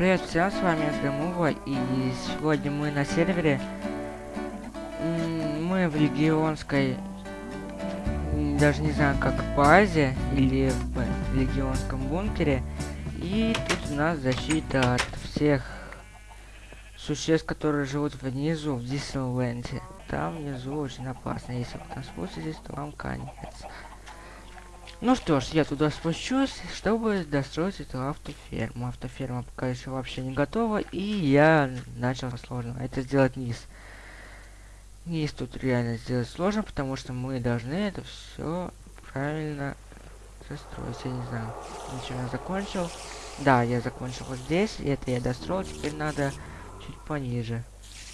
Привет всем, с вами Сгамува, и сегодня мы на сервере. Мы в легионской, даже не знаю, как базе, или в легионском бункере. И тут у нас защита от всех существ, которые живут внизу, в Диснейленде. Там внизу очень опасно, если вы там спуститесь, то вам конец. Ну что ж, я туда спущусь, чтобы достроить эту автоферму. Автоферма пока еще вообще не готова, и я начал сложно. Это сделать низ. Низ тут реально сделать сложно, потому что мы должны это все правильно застроить. Я не знаю, ничего я закончил. Да, я закончил вот здесь, это я достроил, теперь надо чуть пониже.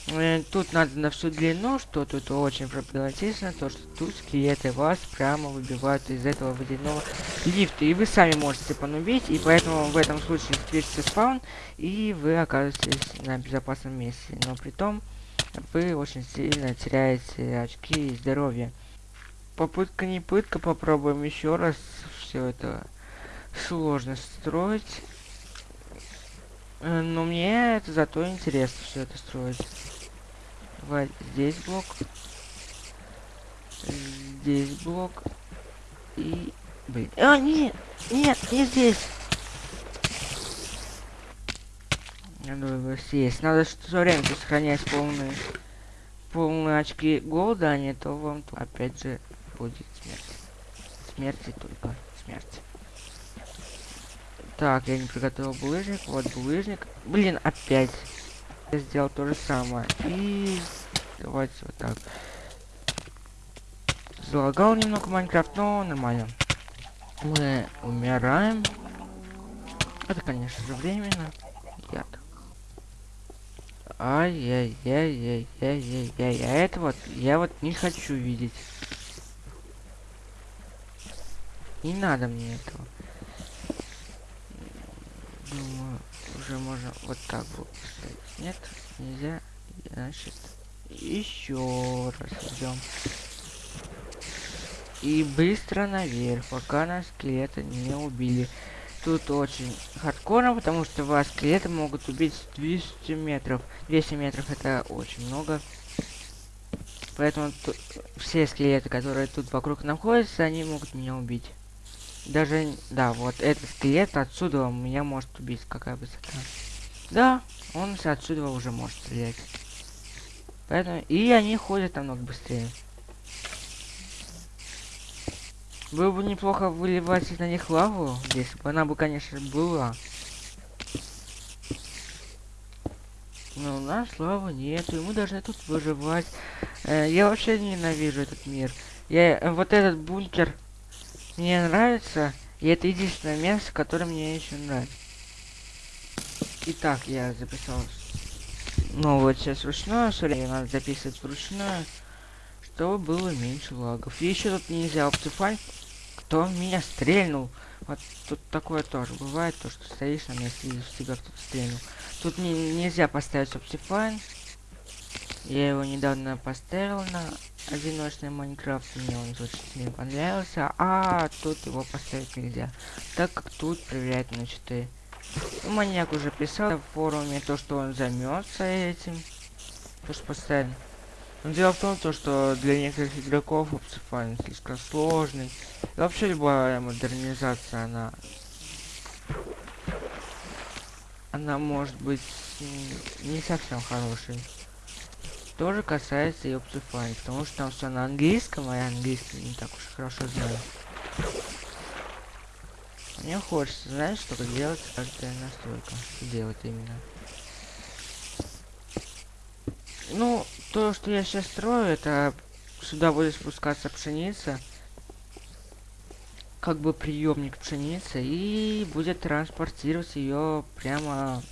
Э, тут надо на всю длину, что тут очень проблематично, то что тут скелеты вас прямо выбивают из этого водяного лифта. И вы сами можете понубить, и поэтому в этом случае встретится спаун, и вы оказываетесь на безопасном месте. Но при том вы очень сильно теряете очки и здоровье. Попытка не пытка, попробуем еще раз. Все это сложно строить. Э, но мне это зато интересно все это строить. Давай здесь блок. Здесь блок. И... Блин. А, нет! Нет, не здесь! Надо его съесть. Надо все время сохранять полные, полные очки голода, а не то вам опять же будет смерть. Смерти только смерть. Так, я не приготовил булыжник. Вот булыжник. Блин, опять. Я сделал то же самое. И давайте вот так. Залагал немного Майнкрафт, но нормально. Мы умираем. Это, конечно же, временно. Яд. Ай-яй-яй-яй-яй-яй-яй. А это вот, я вот не хочу видеть. Не надо мне этого. Думаю, уже можно вот так вот. Нет, нельзя. Значит, еще раз идем. И быстро наверх, пока нас скелеты не убили. Тут очень хардкорно, потому что вас скелеты могут убить с 200 метров. 200 метров это очень много. Поэтому все скелеты, которые тут вокруг находятся, они могут меня убить. Даже, да, вот этот скелет отсюда меня может убить. Какая высота. Да, он отсюда уже может стрелять. Поэтому... И они ходят намного быстрее. Было бы неплохо выливать на них лаву, если бы она бы, конечно, была. Но у нас лавы нету, и мы должны тут выживать. Э, я вообще ненавижу этот мир. Я э, вот этот бункер мне нравится, и это единственное место, которое мне еще нравится. Итак, я записал новую часть вручную, сори, надо записывать вручную, чтобы было меньше лагов. И еще тут нельзя оптифайн, кто меня стрельнул. Вот тут такое тоже бывает, то что стоишь на месте и всегда кто-то стрельнул. Тут не, нельзя поставить оптифайн. Я его недавно поставил на одиночный Майнкрафт, мне он очень понравился, а тут его поставить нельзя, так как тут проверяет на 4. Маньяк уже писал в форуме то, что он займется этим. То, что поставим. Но дело в том, то, что для некоторых игроков Optifine слишком сложный. И вообще любая модернизация, она... Она может быть не совсем хорошей. Тоже касается и Optifine, потому что там все на английском, а я английский не так уж хорошо знаю. Мне хочется, знаешь, что делать каждая настройка. Что делать именно. Ну, то, что я сейчас строю, это сюда будет спускаться пшеница. Как бы приемник пшеницы. И будет транспортировать ее прямо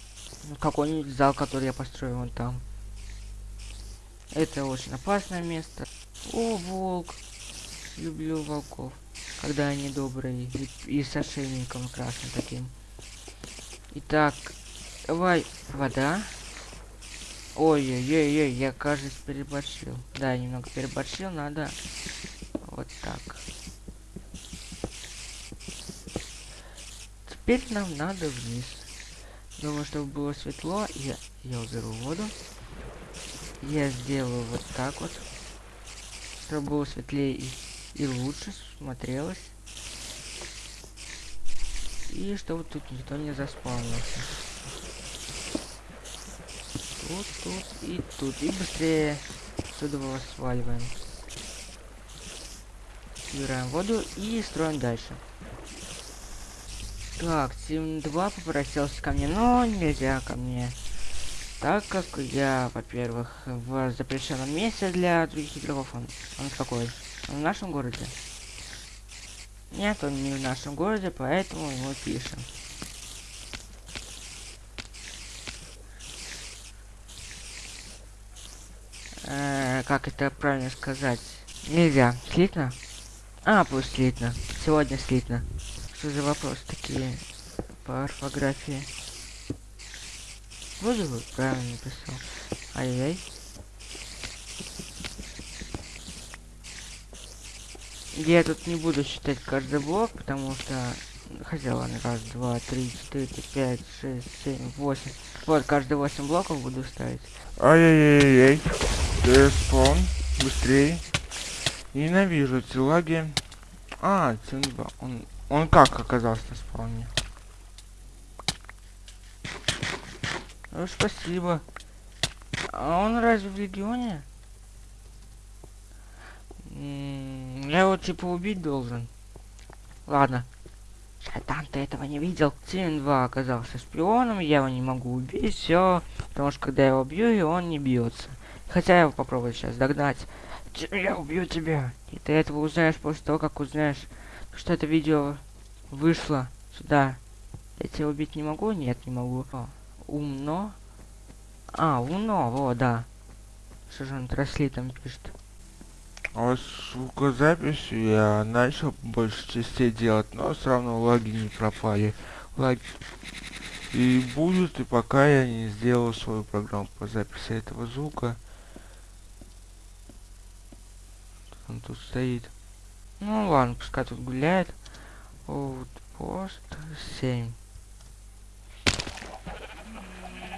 в какой-нибудь зал, который я построю вон там. Это очень опасное место. О, волк. Люблю волков когда они добрые, и, и с ошейником красным таким. Итак, давай, вода. Ой-ой-ой, я, кажется, переборщил. Да, немного переборщил, надо вот так. Теперь нам надо вниз. Думаю, чтобы было светло, я, я уберу воду. Я сделаю вот так вот. Чтобы было светлее и, и лучше смотрелось. И чтобы тут никто не заспавнился. Тут, тут и тут. И быстрее отсюда его сваливаем. Убираем воду и строим дальше. Так, Тим 2 попросился ко мне, но нельзя ко мне. Так как я, во-первых, в запрещенном месте для других игроков. Он, он какой? Он в нашем городе? Нет, он не в нашем городе, поэтому его пишем. Э как это правильно сказать? Нельзя. Слитно? А, пусть слитно. Сегодня слитно. Что за вопрос такие по орфографии? Вроде бы правильно написал. Ай-яй. Я тут не буду считать каждый блок, потому что... Хотя ладно, раз, два, три, четыре, пять, шесть, семь, восемь. Вот, каждые восемь блоков буду ставить. Ай-яй-яй-яй. Спон, быстрее. Ненавижу эти лаги. А, Тинба, он он как оказался на спауне? Ну, спасибо. А он разве в регионе? я его типа убить должен. Ладно. Шайтан, ты этого не видел. Тим 2 оказался шпионом, я его не могу убить, все. Потому что когда я его бью, и он не бьется. Хотя я его попробую сейчас догнать. Я убью тебя. И ты этого узнаешь после того, как узнаешь что это видео вышло сюда. Я тебя убить не могу? Нет, не могу. О, умно. А, умно, вот, да. Что же он тросли там пишет? А звукозаписью я начал больше частей делать, но все равно лаги не пропали. Лаги и будут, и пока я не сделал свою программу по записи этого звука. Он тут стоит. Ну ладно, пускай тут гуляет. Outpost 7.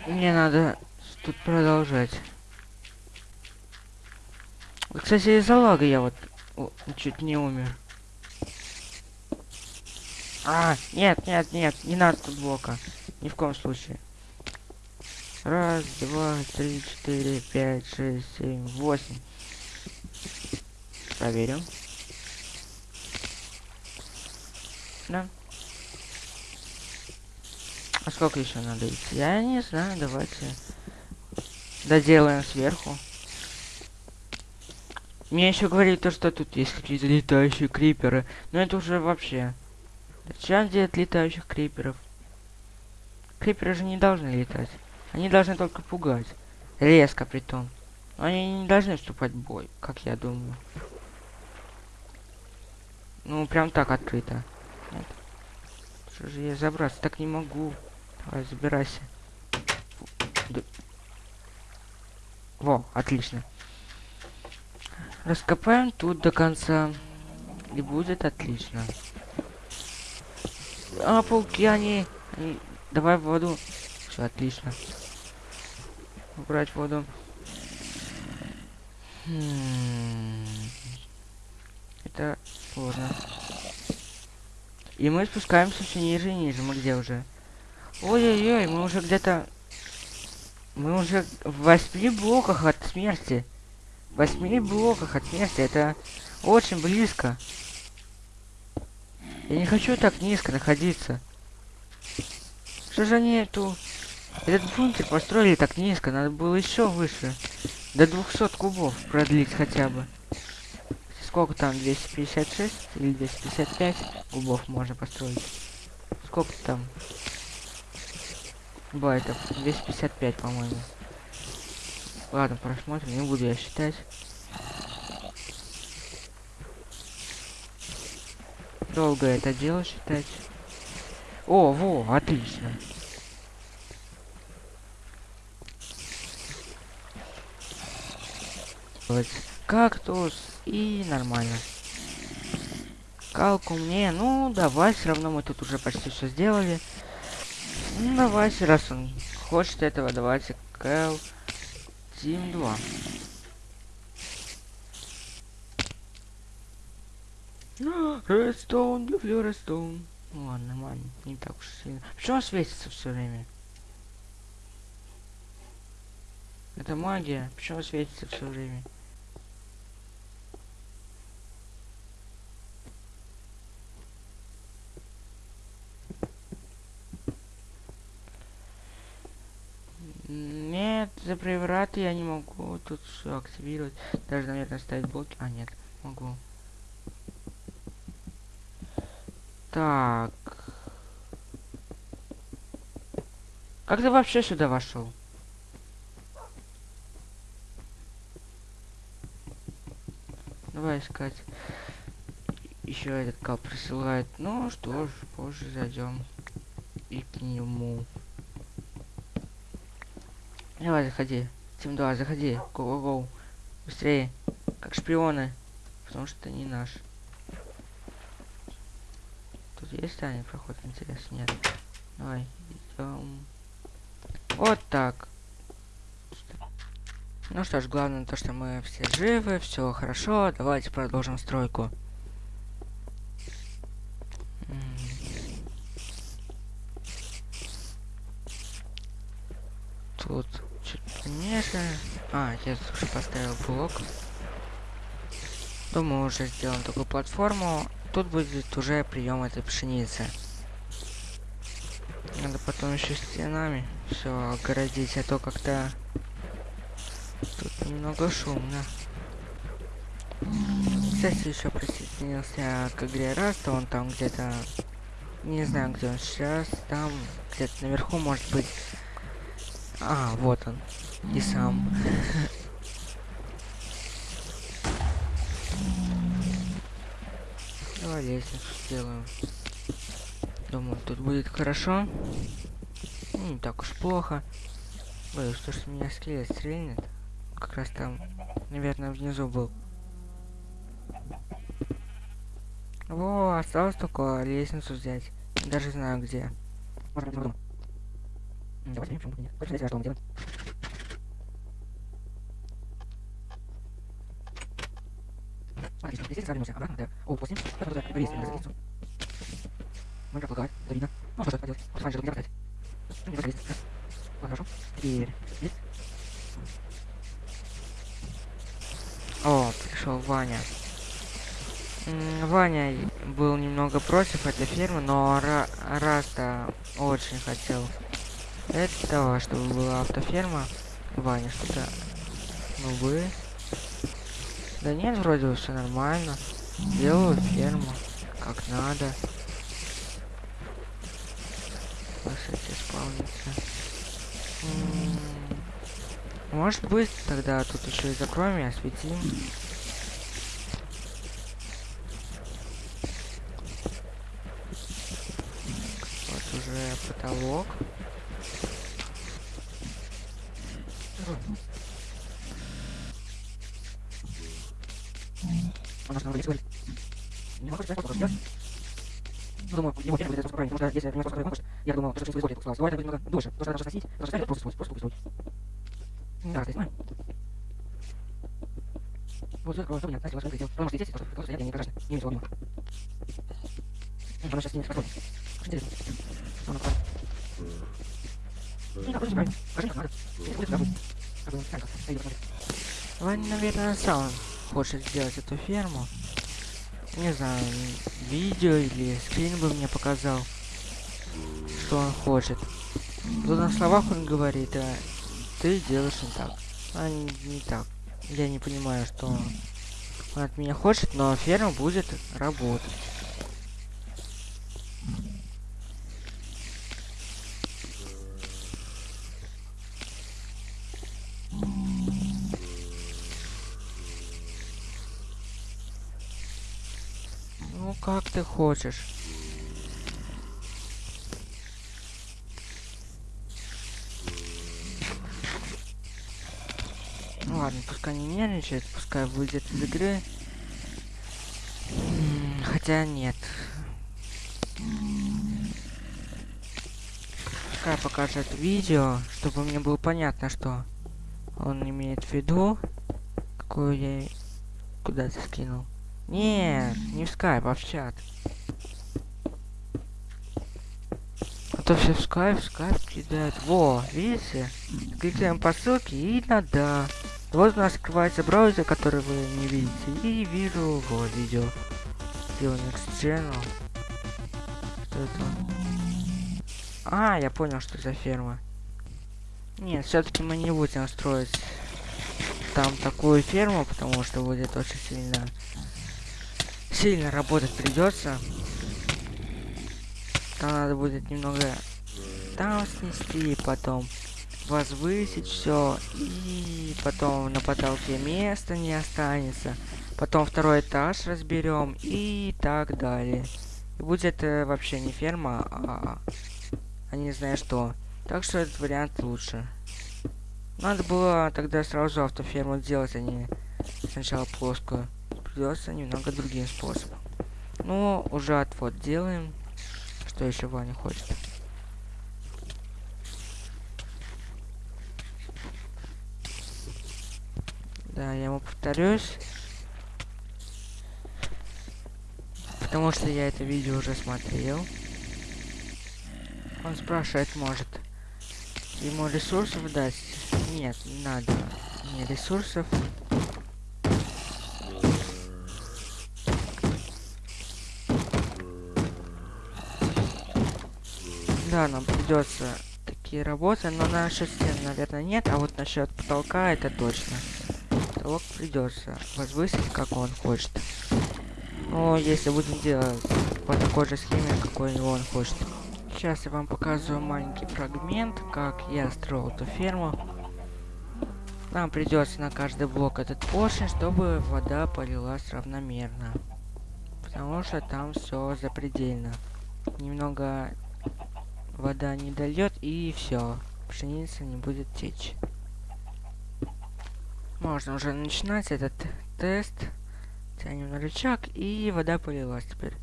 Мне надо тут продолжать. Кстати, из-за лага я вот о, чуть не умер. А, нет, нет, нет, не надо тут блока. Ни в коем случае. Раз, два, три, четыре, пять, шесть, семь, восемь. Проверим. Да. А сколько еще надо идти? Я не знаю, давайте доделаем сверху. Мне еще говорит то, что тут есть какие-то летающие криперы. Но это уже вообще. Зачем делать летающих криперов? Криперы же не должны летать. Они должны только пугать. Резко притом. Но они не должны вступать в бой, как я думаю. Ну, прям так открыто. Нет. Что же я забраться? Так не могу. Давай, забирайся. Во, отлично. Раскопаем тут до конца. И будет отлично. А, пауки, они... они... Давай в воду. Все, отлично. Убрать воду. Хм... Это сложно. И мы спускаемся все ниже и ниже. Мы где уже? Ой-ой-ой, мы уже где-то... Мы уже в восьми блоках от смерти. В восьми блоках от смерти. Это очень близко. Я не хочу так низко находиться. Что же они эту... Этот бункер построили так низко. Надо было еще выше. До 200 кубов продлить хотя бы сколько там, 256 или 255 кубов можно построить? Сколько там? Байтов? 255, по-моему. Ладно, просмотрим, не буду я считать. Долго это дело считать. О, во, отлично. Кактус и нормально. Калку мне, ну давай, все равно мы тут уже почти все сделали. Ну, давайте, раз он хочет этого, давайте Кэл Тим 2. Редстоун, люблю Редстоун. Ну ладно, нормально, не так уж сильно. Почему он светится все время? Это магия. Почему он светится все время? Нет, за преврат я не могу тут все активировать. Даже, наверное, ставить блоки. А, нет, могу. Так. Как ты вообще сюда вошел? Давай искать. Еще этот кап присылает. Ну что ж, позже зайдем и к нему. Давай, заходи. Тим 2, заходи. Го-го-го. Быстрее. Как шпионы. Потому что не наш. Тут есть тайный проход, интересно? Нет. Давай, идем. Вот так. Ну что ж, главное то, что мы все живы, все хорошо. Давайте продолжим стройку. Блок. Думаю, уже сделаем такую платформу. Тут будет уже прием этой пшеницы. Надо потом еще стенами все огородить, а то как-то тут немного шумно. Кстати, еще присоединился к игре Раста, он там где-то, не знаю, где он сейчас, там где-то наверху, может быть. А, вот он, и сам. Давай лестницу сделаем. Думаю, тут будет хорошо. Ну, не так уж плохо. Боюсь, что, что меня скелет стрельнет. Как раз там, наверное, внизу был. Во, осталось только лестницу взять. Даже знаю где. Давайте, мы здесь сравнимся обратно, да. О, 8. Потом туда повесим на страницу. Можно полагать, это видно. Ну, что поделать? Фан же не работает. Ну, не есть. Ладно, хорошо. Теперь. Есть. О, пришел Ваня. Ваня был немного против этой фермы, но Ра Раста очень хотел этого, чтобы была автоферма. Ваня, что-то... Ну вы... Да нет, вроде все нормально. Делаю ферму, как надо. Кстати, исполнится. Может быть, тогда тут еще и закроем и осветим. Вот уже потолок. Он нас говорит, говорит. Не могу сказать, что. Ну, думаю, ему первый будет правильно, потому что если меня просто не хочет, я думал, что что использует, сказал, это будет немного дольше, потому что надо сносить, потому что просто использовать, просто использовать. Да, здесь. Вот, закрою, что у меня, кстати, ваша хотел, потому что здесь, потому что я не страшно, не видел мимо. Оно сейчас не спокойно. Интересно. Оно правильно. Ну, да, вроде правильно. Скажи, как надо. Если будет забыть. Как бы, как, как, как, Ваня, наверное, сам хочет сделать эту ферму. Не знаю, видео или скрин бы мне показал, что он хочет. Тут на словах он говорит, а ты делаешь не так. А не, не так. Я не понимаю, что он от меня хочет, но ферма будет работать. Как ты хочешь. Ну ладно, пускай не нервничает, пускай выйдет из игры. Хотя нет. Скай покажет видео, чтобы мне было понятно, что он имеет в виду. Какую я куда-то скинул. Нет, не в скайп, а в чат. А то все в скайп, в скайп кидают. Во, видите? Кликаем по ссылке и надо. Вот у нас открывается браузер, который вы не видите. И вижу вот видео. Unix Channel. Что это? А, я понял, что за ферма. Нет, все-таки мы не будем строить там такую ферму, потому что будет очень сильно сильно работать придется. Там надо будет немного там снести, потом возвысить все, и потом на потолке места не останется. Потом второй этаж разберем и так далее. И будет э, вообще не ферма, а, а не знаю что. Так что этот вариант лучше. Надо было тогда сразу автоферму делать, а не сначала плоскую придется немного другим способом. Ну, уже отвод делаем. Что еще Ваня хочет? Да, я ему повторюсь. Потому что я это видео уже смотрел. Он спрашивает, может, ему ресурсов дать? Нет, не надо. Не ресурсов. Да, нам придется такие работы, но насчет стен, наверное, нет, а вот насчет потолка это точно. Потолок придется возвысить, как он хочет. Но если будем делать по такой же схеме, какой он хочет. Сейчас я вам показываю маленький фрагмент, как я строил эту ферму. Нам придется на каждый блок этот поршень, чтобы вода полилась равномерно. Потому что там все запредельно. Немного вода не дольет и все. Пшеница не будет течь. Можно уже начинать этот тест. Тянем на рычаг и вода полилась теперь.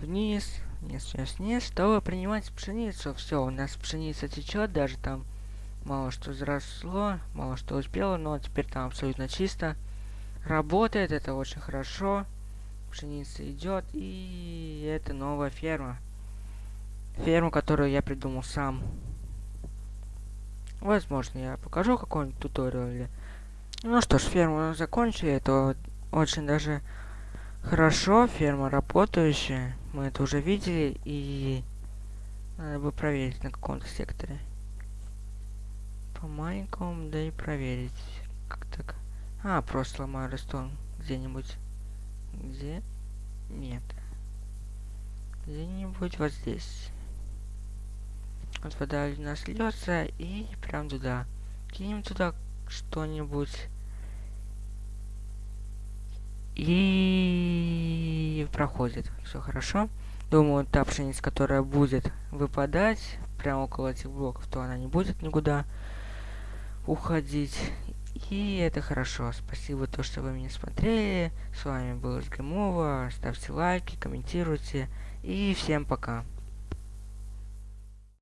Вниз, вниз, вниз, вниз, чтобы принимать пшеницу. Все, у нас пшеница течет, даже там мало что взросло, мало что успело, но теперь там абсолютно чисто. Работает, это очень хорошо. Пшеница идет, и это новая ферма ферму, которую я придумал сам. Возможно, я покажу какой-нибудь туториал. Ну что ж, ферму закончили, это очень даже хорошо, ферма работающая. Мы это уже видели, и надо бы проверить на каком-то секторе. По маленькому, да и проверить. Как так? А, просто ломаю рестон где-нибудь. Где? Нет. Где-нибудь вот здесь. Вот вода у и прям туда. Кинем туда что-нибудь. И проходит. Все хорошо. Думаю, та пшеница, которая будет выпадать прямо около этих блоков, то она не будет никуда уходить. И это хорошо. Спасибо, то, что вы меня смотрели. С вами был СГМова. Ставьте лайки, комментируйте. И всем пока.